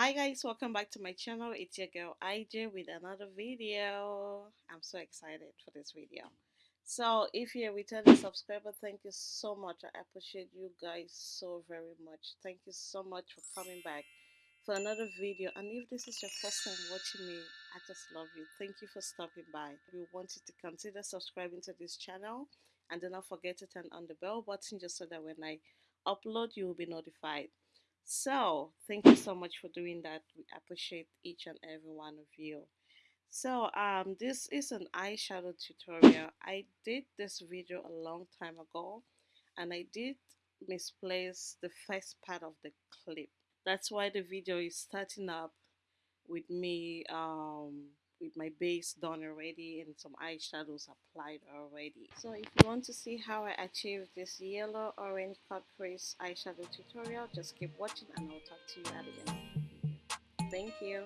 hi guys welcome back to my channel. It's your girl IJ with another video. I'm so excited for this video. So if you're a returning subscriber thank you so much. I appreciate you guys so very much. Thank you so much for coming back for another video. And if this is your first time watching me I just love you. Thank you for stopping by. We want you to consider subscribing to this channel. And do not forget to turn on the bell button just so that when I upload you will be notified so thank you so much for doing that we appreciate each and every one of you. So um this is an eyeshadow tutorial. I did this video a long time ago and i did misplace the first part of the clip. That's why the video is starting up with me um with my base done already and some eyeshadows applied already. So if you want to see how I achieve this yellow orange cut crease eyeshadow tutorial just keep watching and I'll talk to you at the end thank you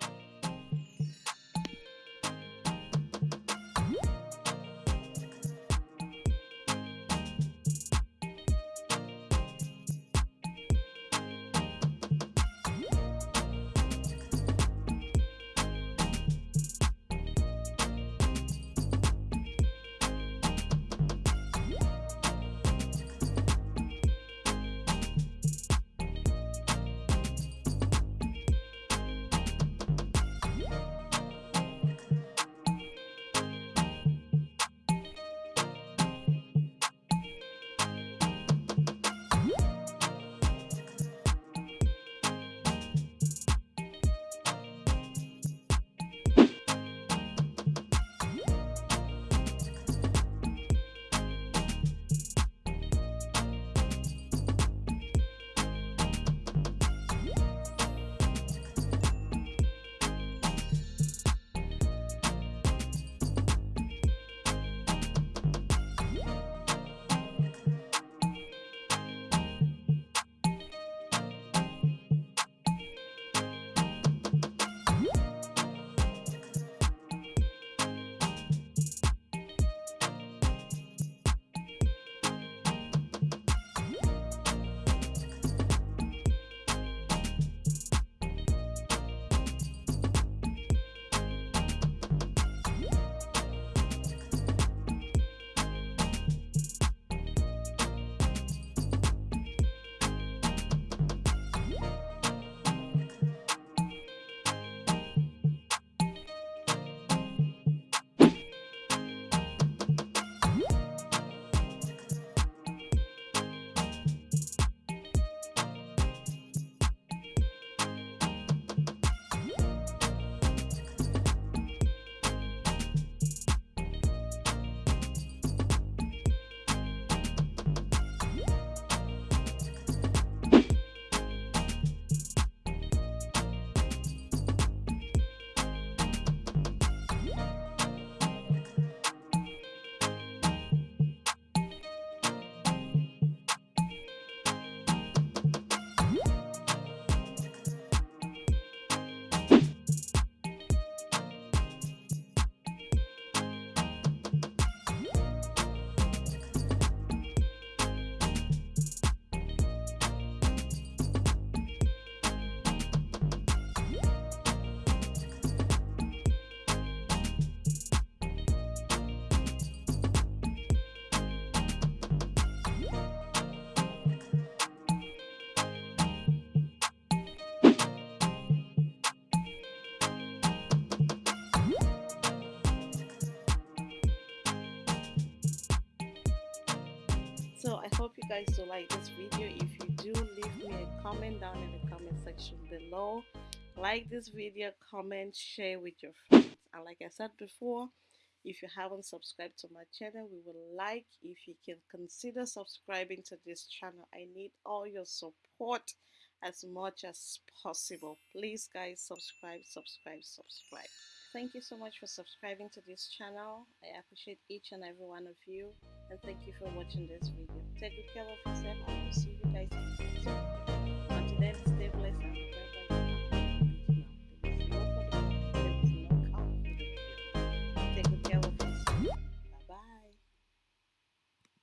so i hope you guys do like this video. If you do leave me a comment down in the comment section below. Like this video comment share with your friends. And like i said before if you haven't subscribed to my channel we would like if you can consider subscribing to this channel. I need all your support as much as possible. Please guys subscribe subscribe subscribe. Thank you so much for subscribing to this channel. I appreciate each and every one of you and thank you for watching this video. Take good care of yourself and i'll see you